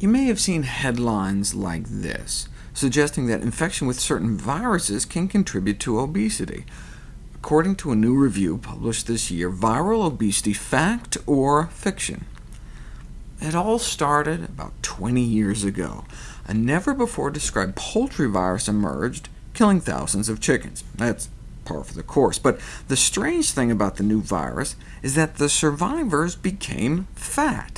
You may have seen headlines like this, suggesting that infection with certain viruses can contribute to obesity. According to a new review published this year, viral obesity, fact or fiction? It all started about 20 years ago. A never-before-described poultry virus emerged, killing thousands of chickens. That's par for the course. But the strange thing about the new virus is that the survivors became fat.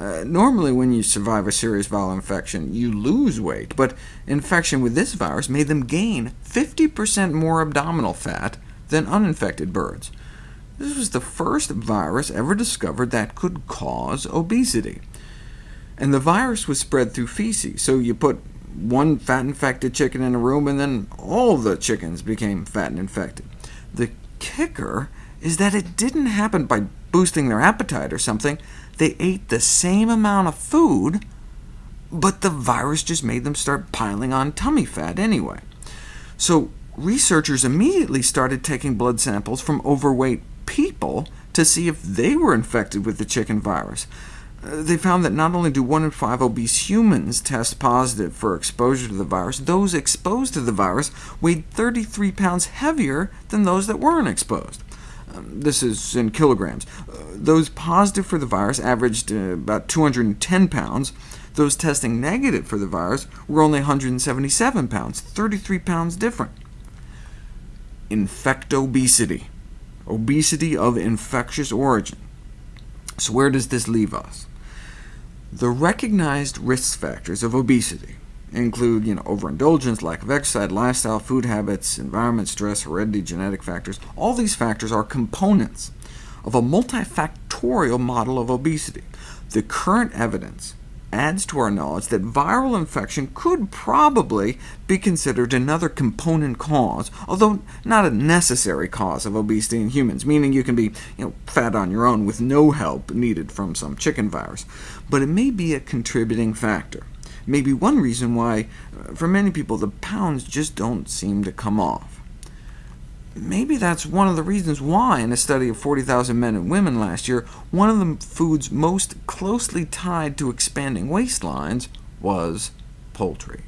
Uh, normally when you survive a serious viral infection, you lose weight, but infection with this virus made them gain 50% more abdominal fat than uninfected birds. This was the first virus ever discovered that could cause obesity. And the virus was spread through feces, so you put one fat-infected chicken in a room, and then all the chickens became fat and infected. The kicker is that it didn't happen by boosting their appetite or something. They ate the same amount of food, but the virus just made them start piling on tummy fat anyway. So researchers immediately started taking blood samples from overweight people to see if they were infected with the chicken virus. Uh, they found that not only do 1 in 5 obese humans test positive for exposure to the virus, those exposed to the virus weighed 33 pounds heavier than those that weren't exposed. This is in kilograms. Uh, those positive for the virus averaged uh, about 210 pounds. Those testing negative for the virus were only 177 pounds, 33 pounds different. Infectobesity, obesity of infectious origin. So where does this leave us? The recognized risk factors of obesity include you know, overindulgence, lack of exercise, lifestyle, food habits, environment, stress, heredity, genetic factors. All these factors are components of a multifactorial model of obesity. The current evidence adds to our knowledge that viral infection could probably be considered another component cause, although not a necessary cause of obesity in humans, meaning you can be you know, fat on your own with no help needed from some chicken virus. But it may be a contributing factor. Maybe one reason why, uh, for many people, the pounds just don't seem to come off. Maybe that's one of the reasons why, in a study of 40,000 men and women last year, one of the foods most closely tied to expanding waistlines was poultry.